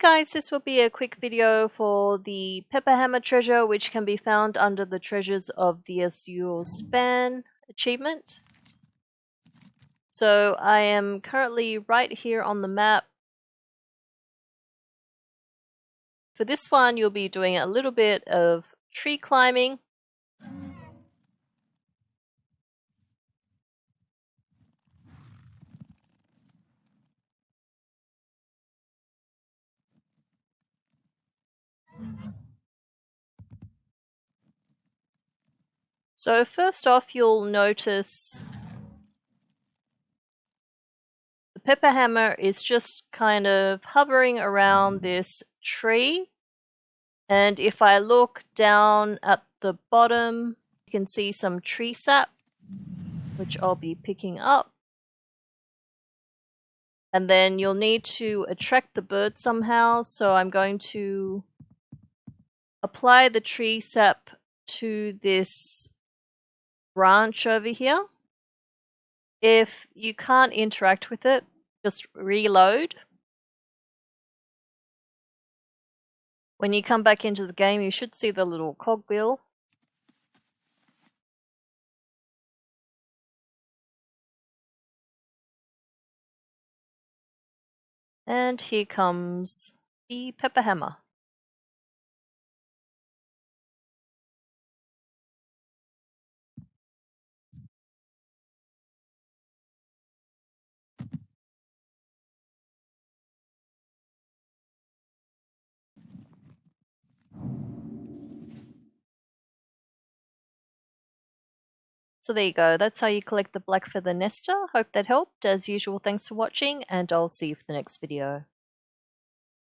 Hey guys, this will be a quick video for the Pepperhammer treasure which can be found under the Treasures of the Azure Span achievement. So I am currently right here on the map. For this one you'll be doing a little bit of tree climbing So first off, you'll notice the pepper hammer is just kind of hovering around this tree. And if I look down at the bottom, you can see some tree sap, which I'll be picking up. And then you'll need to attract the bird somehow. So I'm going to apply the tree sap to this branch over here. If you can't interact with it, just reload. When you come back into the game, you should see the little cogwheel. And here comes the pepper hammer. So there you go, that's how you collect the black feather nester. Hope that helped. As usual, thanks for watching, and I'll see you for the next video.